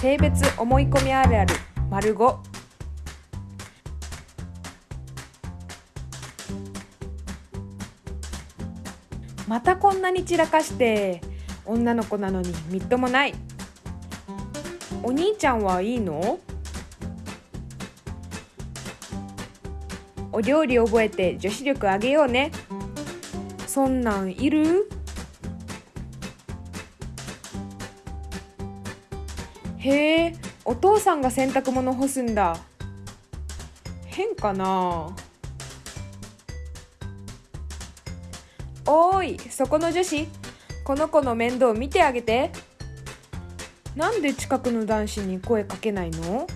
性別思い込みあるある丸5またこんなに散らかして女の子なのにみっともない。お兄ちゃんはいいの？お料理覚えて女子力上げようね。そんなんいる？へえお父さんが洗濯物干すんだ。変かな？おーいそこの女子この子の面倒見てあげて。なんで近くの男子に声かけないの？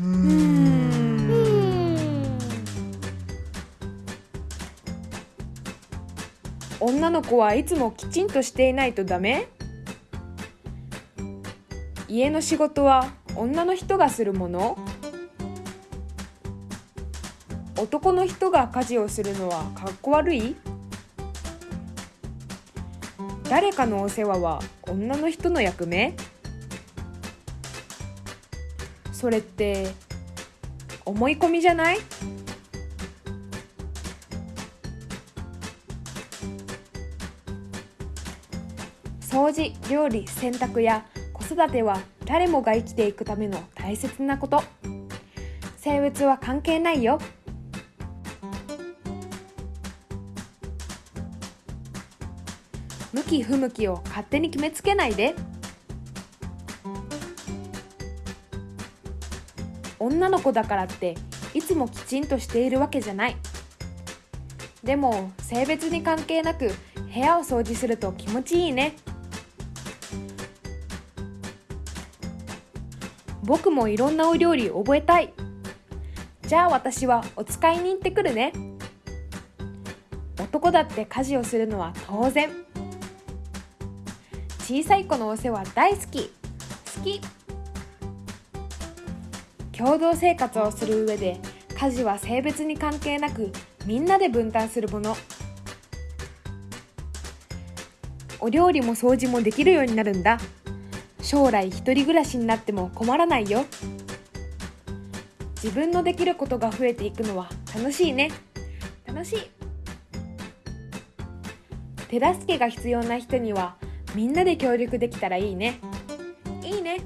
うーん。女の子はいつもきちんとしていないとダメ？家の仕事は女の人がするもの？男の人が家事をするのはかっこ悪い？誰かのお世話は女の人の役目？それって思い込みじゃない？掃除料理洗濯や子育ては誰もが生きていくための大切なこと。性別は関係ないよ。向き不向きを勝手に決めつけないで。女の子だからっていつもきちんとしているわけじゃない。でも性別に関係なく部屋を掃除すると気持ちいいね。僕もいろんなお料理覚えたい。じゃあ私はお使いに行ってくるね。男だって家事をするのは当然。小さい子のお世話大好き。好き。共同生活をする上で家事は性別に関係なくみんなで分担するもの。お料理も掃除もできるようになるんだ。将来一人暮らしになっても困らないよ。自分のできることが増えていくのは楽しいね。楽しい。手助けが必要な人にはみんなで協力できたらいいね。いいね。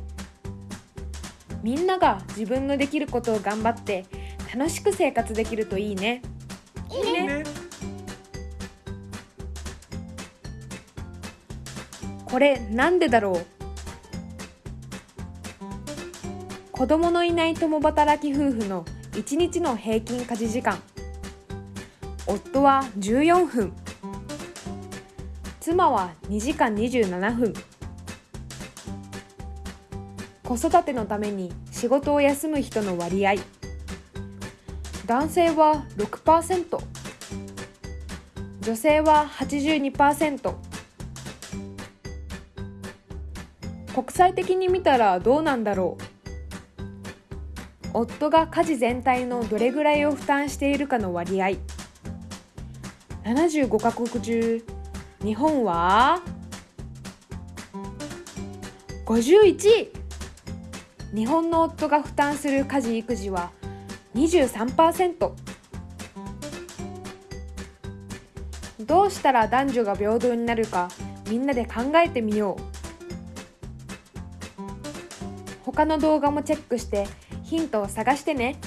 みんなが自分のできることを頑張って楽しく生活できるといいね。いいね。これなんでだろう？子供のいない共働き夫婦の1日の平均家事時間。夫は14分。妻は2時間27分。子育てのために仕事を休む人の割合。男性は6%女性は82%国際的に見たらどうなんだろう。夫が家事全体のどれぐらいを負担しているかの割合。75カ国中日本は51位日本の夫が負担する家事育児は23%どうしたら男女が平等になるかみんなで考えてみよう。他の動画もチェックしてヒントを探してね。